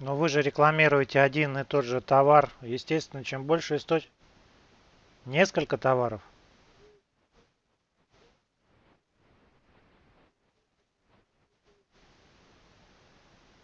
Но вы же рекламируете один и тот же товар. Естественно, чем больше источников... Несколько товаров.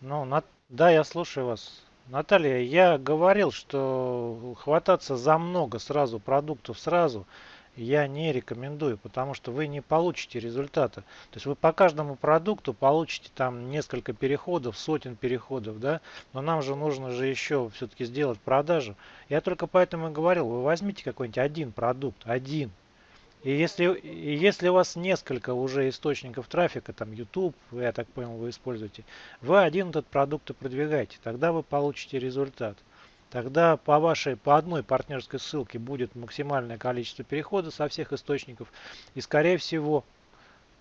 Ну, на... да, я слушаю вас. Наталья, я говорил, что хвататься за много сразу продуктов сразу я не рекомендую, потому что вы не получите результата. То есть вы по каждому продукту получите там несколько переходов, сотен переходов, да, но нам же нужно же еще все-таки сделать продажу. Я только поэтому и говорил, вы возьмите какой-нибудь один продукт, один, и если, и если у вас несколько уже источников трафика, там YouTube, я так понял, вы используете, вы один этот продукт и продвигаете, тогда вы получите результат. Тогда по вашей, по одной партнерской ссылке будет максимальное количество переходов со всех источников. И скорее всего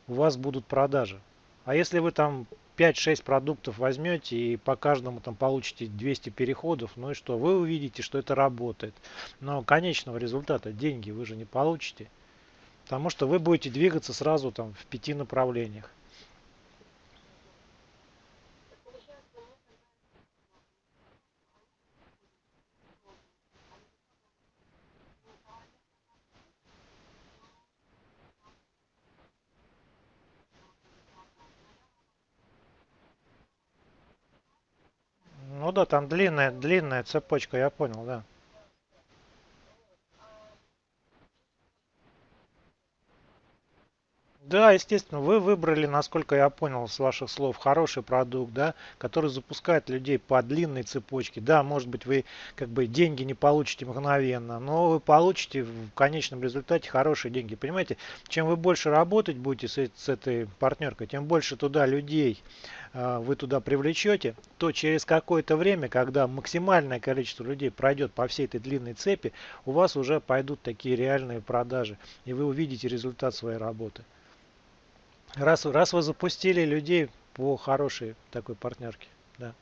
у вас будут продажи. А если вы там 5-6 продуктов возьмете и по каждому там получите 200 переходов, ну и что? Вы увидите, что это работает. Но конечного результата деньги вы же не получите. Потому что вы будете двигаться сразу там в пяти направлениях. Да, там длинная, длинная цепочка, я понял, да. Да, естественно, вы выбрали, насколько я понял с ваших слов, хороший продукт, да, который запускает людей по длинной цепочке. Да, может быть, вы как бы деньги не получите мгновенно, но вы получите в конечном результате хорошие деньги. Понимаете, чем вы больше работать будете с, с этой партнеркой, тем больше туда людей э, вы туда привлечете, то через какое-то время, когда максимальное количество людей пройдет по всей этой длинной цепи, у вас уже пойдут такие реальные продажи, и вы увидите результат своей работы. Раз, раз вы запустили людей по хорошей такой партнерке, да.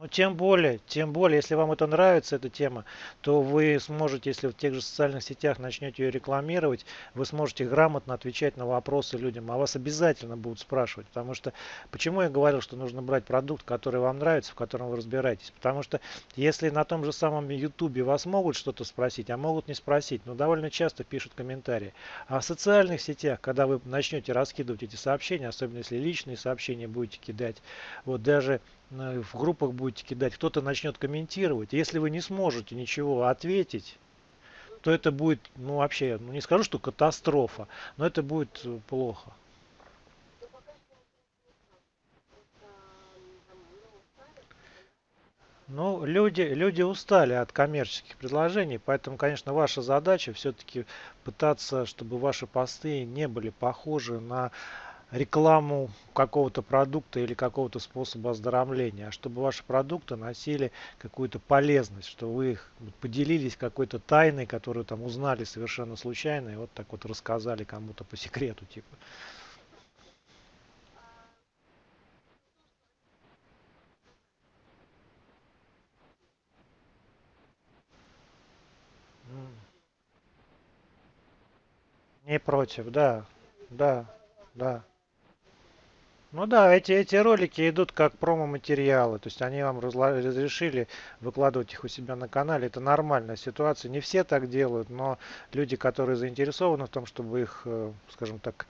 Ну, тем более, тем более, если вам это нравится, эта тема, то вы сможете, если в тех же социальных сетях начнете ее рекламировать, вы сможете грамотно отвечать на вопросы людям, а вас обязательно будут спрашивать. Потому что, почему я говорил, что нужно брать продукт, который вам нравится, в котором вы разбираетесь? Потому что, если на том же самом YouTube вас могут что-то спросить, а могут не спросить, но довольно часто пишут комментарии. А в социальных сетях, когда вы начнете раскидывать эти сообщения, особенно если личные сообщения будете кидать, вот даже в группах будете кидать, кто-то начнет комментировать. Если вы не сможете ничего ответить, то это будет, ну вообще, ну не скажу, что катастрофа, но это будет э, плохо. Ну, люди, люди устали от коммерческих предложений, поэтому, конечно, ваша задача все-таки пытаться, чтобы ваши посты не были похожи на рекламу какого-то продукта или какого-то способа оздоровления, а чтобы ваши продукты носили какую-то полезность, что вы их поделились какой-то тайной, которую там узнали совершенно случайно и вот так вот рассказали кому-то по секрету типа. Не против, да, да, да. Ну да, эти, эти ролики идут как промо-материалы, то есть они вам разрешили выкладывать их у себя на канале. Это нормальная ситуация. Не все так делают, но люди, которые заинтересованы в том, чтобы их, э, скажем так,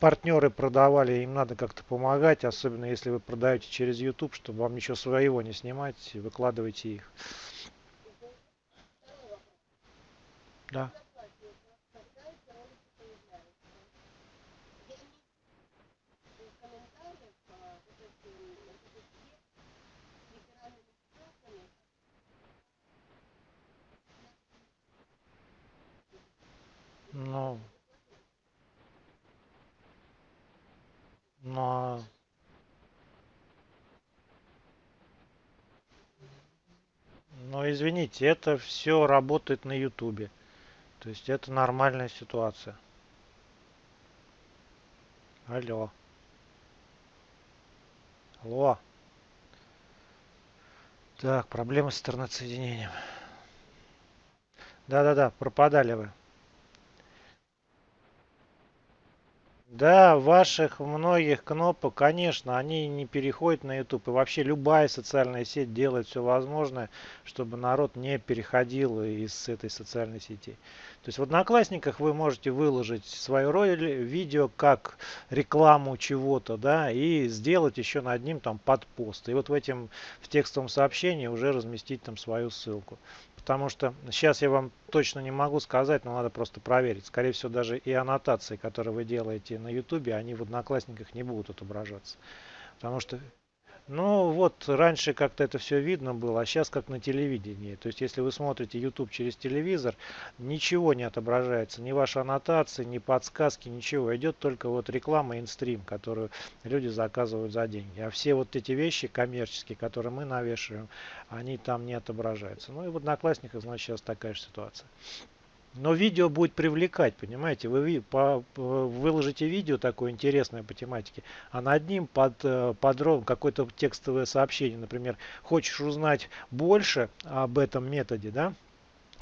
партнеры продавали, им надо как-то помогать, особенно если вы продаете через YouTube, чтобы вам ничего своего не снимать, выкладывайте их. Да. Ну, но, но извините, это все работает на Ютубе. То есть это нормальная ситуация. Алло. Алло. Так, проблемы с интернет-соединением. Да-да-да, пропадали вы. Да, ваших многих кнопок, конечно, они не переходят на YouTube. И вообще любая социальная сеть делает все возможное, чтобы народ не переходил из этой социальной сети. То есть в Одноклассниках вы можете выложить свое видео как рекламу чего-то, да, и сделать еще над ним там подпост. И вот в этом в текстовом сообщении уже разместить там свою ссылку. Потому что сейчас я вам точно не могу сказать, но надо просто проверить. Скорее всего, даже и аннотации, которые вы делаете на YouTube, они в Одноклассниках не будут отображаться. Потому что ну вот раньше как-то это все видно было, а сейчас как на телевидении. То есть если вы смотрите YouTube через телевизор, ничего не отображается, ни ваши аннотации, ни подсказки, ничего. Идет только вот реклама инстрим, которую люди заказывают за деньги. А все вот эти вещи коммерческие, которые мы навешиваем, они там не отображаются. Ну и в Одноклассниках, значит, сейчас такая же ситуация. Но видео будет привлекать, понимаете? Вы выложите видео такое интересное по тематике, а над ним под, э, подробно какое-то текстовое сообщение, например, хочешь узнать больше об этом методе, да?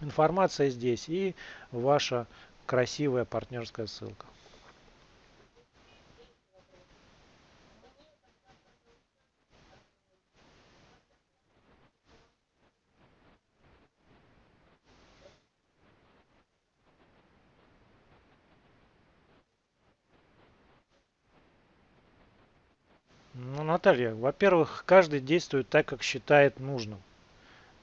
Информация здесь и ваша красивая партнерская ссылка. Ну, Наталья, во-первых, каждый действует так, как считает нужным.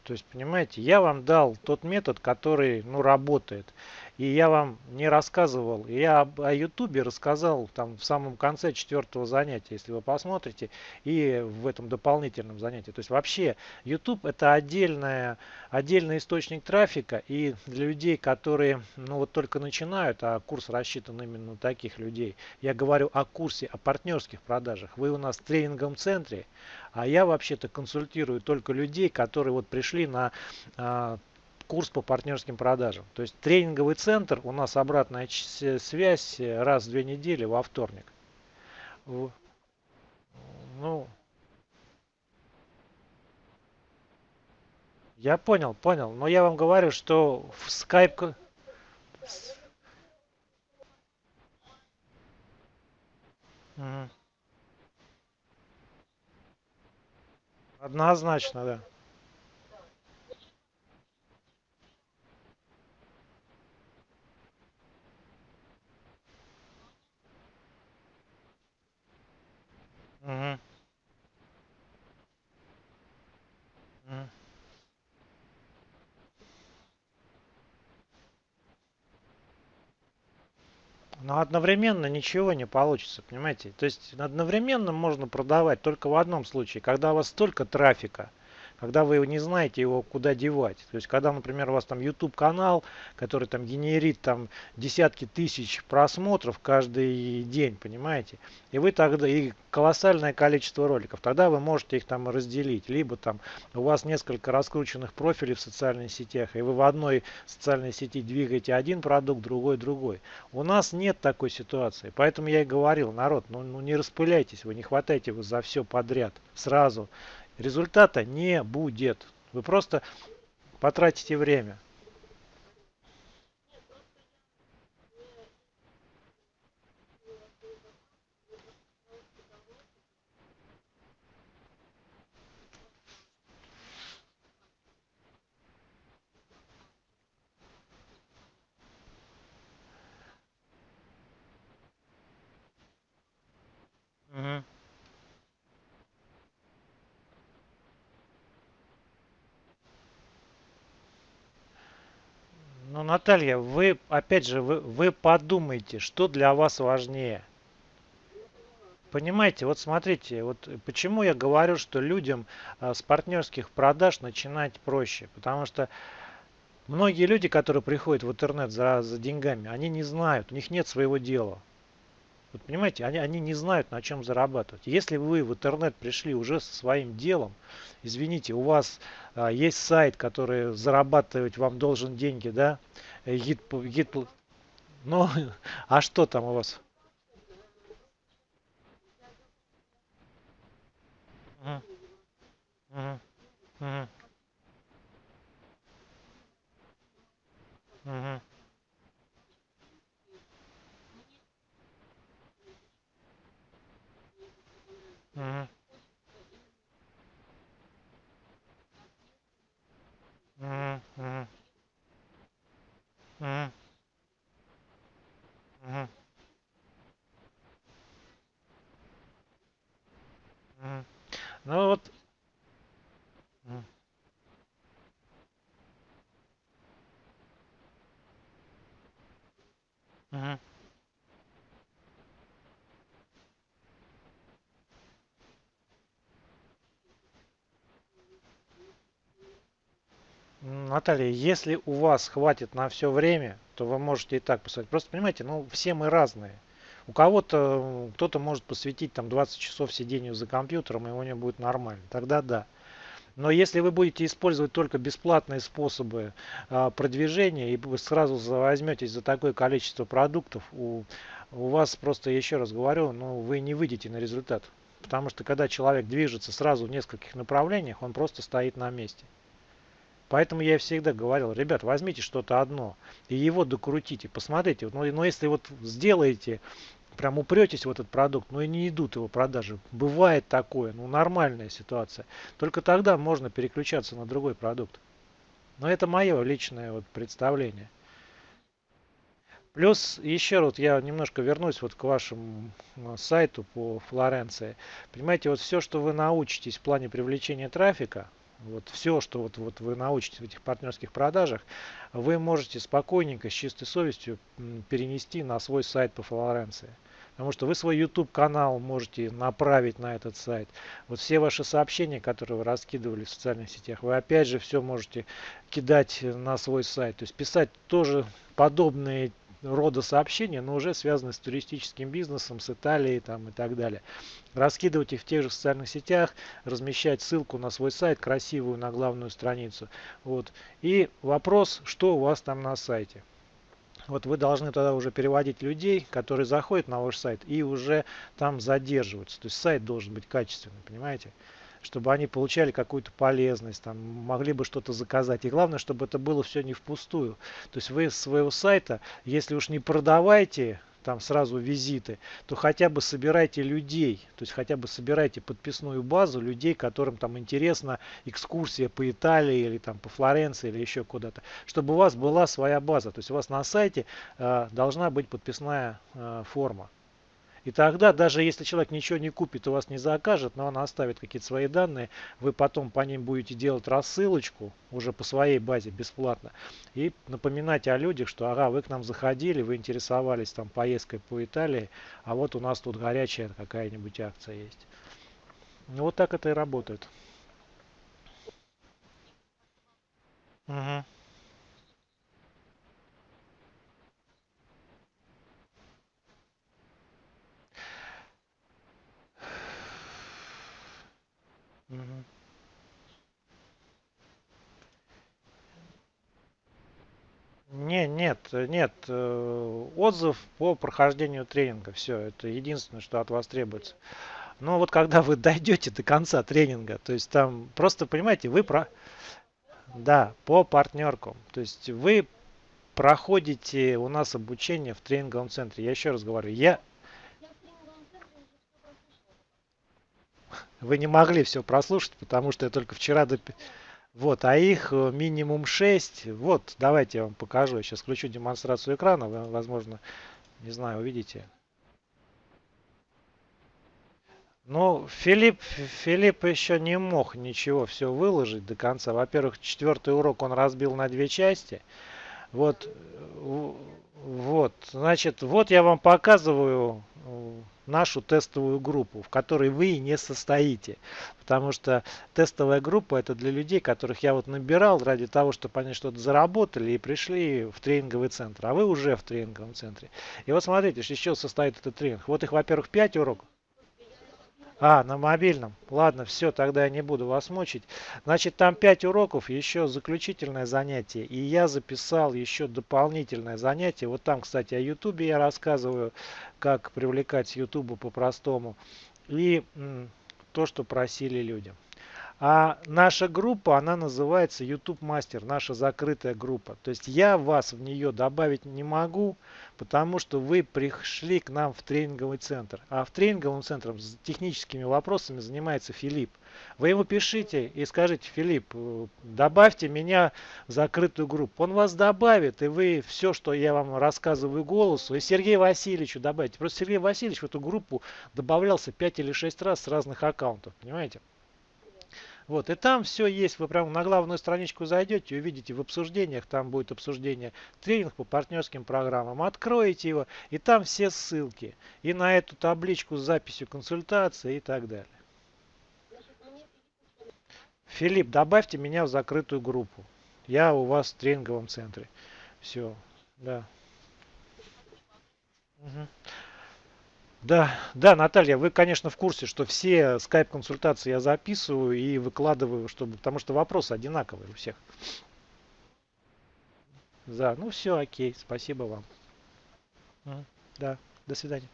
То есть, понимаете, я вам дал тот метод, который, ну, работает. И я вам не рассказывал. Я о Ютубе рассказал там в самом конце четвертого занятия, если вы посмотрите, и в этом дополнительном занятии. То есть вообще YouTube это отдельная, отдельный источник трафика. И для людей, которые ну вот только начинают, а курс рассчитан именно на таких людей. Я говорю о курсе, о партнерских продажах. Вы у нас в тренинговом центре, а я вообще-то консультирую только людей, которые вот пришли на а, курс по партнерским продажам. То есть тренинговый центр, у нас обратная связь раз в две недели во вторник. Ну, я понял, понял. Но я вам говорю, что в. Мгм. Однозначно, да. Но одновременно ничего не получится, понимаете? То есть одновременно можно продавать только в одном случае, когда у вас столько трафика, когда вы не знаете его куда девать. То есть, когда, например, у вас там YouTube канал, который там генерит там десятки тысяч просмотров каждый день, понимаете? И вы тогда, и колоссальное количество роликов, тогда вы можете их там разделить. Либо там у вас несколько раскрученных профилей в социальных сетях, и вы в одной социальной сети двигаете один продукт, другой другой. У нас нет такой ситуации. Поэтому я и говорил, народ, ну, ну не распыляйтесь, вы не хватайте вы за все подряд сразу результата не будет. Вы просто потратите время. Ну, Наталья, вы, опять же, вы, вы подумайте, что для вас важнее. Понимаете, вот смотрите, вот почему я говорю, что людям а, с партнерских продаж начинать проще. Потому что многие люди, которые приходят в интернет за, за деньгами, они не знают, у них нет своего дела. Вот понимаете, они, они не знают, на чем зарабатывать. Если вы в интернет пришли уже со своим делом, извините, у вас а, есть сайт, который зарабатывать вам должен деньги, да? Э, гид, гид, ну, а что там у вас? Мгм, мгм, мгм. Угу. Угу, угу. Угу. Угу. Угу. Ну вот. Угу. Mm-hmm. Наталья, если у вас хватит на все время, то вы можете и так посмотреть. Просто понимаете, ну все мы разные. У кого-то, кто-то может посвятить там 20 часов сидению за компьютером, и у него будет нормально. Тогда да. Но если вы будете использовать только бесплатные способы а, продвижения и вы сразу возьметесь за такое количество продуктов, у, у вас просто, еще раз говорю, ну, вы не выйдете на результат. Потому что когда человек движется сразу в нескольких направлениях, он просто стоит на месте. Поэтому я всегда говорил, ребят, возьмите что-то одно и его докрутите, посмотрите. Ну, но если вот сделаете, прям упретесь в этот продукт, но и не идут его продажи. Бывает такое, ну нормальная ситуация. Только тогда можно переключаться на другой продукт. Но это мое личное вот представление. Плюс еще вот я немножко вернусь вот к вашему э, сайту по Флоренции. Понимаете, вот все, что вы научитесь в плане привлечения трафика, вот все, что вот, вот вы научитесь в этих партнерских продажах, вы можете спокойненько, с чистой совестью перенести на свой сайт по Флоренции. Потому что вы свой YouTube канал можете направить на этот сайт. Вот все ваши сообщения, которые вы раскидывали в социальных сетях, вы опять же все можете кидать на свой сайт. То есть писать тоже подобные рода сообщения, но уже связаны с туристическим бизнесом, с Италией там, и так далее. Раскидывать их в тех же социальных сетях, размещать ссылку на свой сайт, красивую на главную страницу. Вот. И вопрос, что у вас там на сайте. Вот вы должны тогда уже переводить людей, которые заходят на ваш сайт и уже там задерживаются. То есть сайт должен быть качественный, понимаете? Чтобы они получали какую-то полезность, там, могли бы что-то заказать. И главное, чтобы это было все не впустую. То есть вы с своего сайта, если уж не продавайте там сразу визиты, то хотя бы собирайте людей, то есть хотя бы собирайте подписную базу людей, которым там интересна экскурсия по Италии или там по Флоренции или еще куда-то, чтобы у вас была своя база, то есть у вас на сайте э, должна быть подписная э, форма. И тогда, даже если человек ничего не купит, у вас не закажет, но он оставит какие-то свои данные, вы потом по ним будете делать рассылочку уже по своей базе бесплатно. И напоминать о людях, что ага, вы к нам заходили, вы интересовались там поездкой по Италии, а вот у нас тут горячая какая-нибудь акция есть. Ну, вот так это и работает. Угу. Не, нет, нет. э, Отзыв по прохождению тренинга. Все, это единственное, что от вас требуется. Но вот когда вы дойдете до конца тренинга, то есть там просто, понимаете, вы про... Да, по партнеркам. То есть вы проходите у нас обучение в тренинговом центре. Я еще раз говорю, я... Вы не могли все прослушать, потому что я только вчера доп... Вот, а их э, минимум 6. Вот, давайте я вам покажу. Я сейчас включу демонстрацию экрана. Вы, возможно, не знаю, увидите. Ну, Филипп, Филипп еще не мог ничего все выложить до конца. Во-первых, четвертый урок он разбил на две части. Вот, э, вот, значит, вот я вам показываю э, нашу тестовую группу, в которой вы не состоите. Потому что тестовая группа это для людей, которых я вот набирал ради того, чтобы они что-то заработали и пришли в тренинговый центр. А вы уже в тренинговом центре. И вот смотрите, из чего состоит этот тренинг. Вот их, во-первых, 5 уроков. А, на мобильном. Ладно, все, тогда я не буду вас мучить. Значит, там 5 уроков, еще заключительное занятие. И я записал еще дополнительное занятие. Вот там, кстати, о Ютубе я рассказываю, как привлекать с Ютуба по-простому. И то, что просили люди. А наша группа, она называется YouTube Master, наша закрытая группа. То есть я вас в нее добавить не могу, потому что вы пришли к нам в тренинговый центр. А в тренинговом центре с техническими вопросами занимается Филипп. Вы ему пишите и скажите, Филипп, э, добавьте меня в закрытую группу. Он вас добавит, и вы все, что я вам рассказываю голосу, и Сергею Васильевичу добавите. Просто Сергей Васильевич в эту группу добавлялся 5 или 6 раз с разных аккаунтов, понимаете? Вот, и там все есть. Вы прямо на главную страничку зайдете, увидите в обсуждениях, там будет обсуждение тренинг по партнерским программам. Откроете его, и там все ссылки. И на эту табличку с записью консультации и так далее. Филипп, добавьте меня в закрытую группу. Я у вас в тренинговом центре. Все, да. Угу. Да, да, Наталья, вы, конечно, в курсе, что все скайп-консультации я записываю и выкладываю, чтобы, потому что вопросы одинаковые у всех. Да, ну все, окей, спасибо вам. Да, до свидания.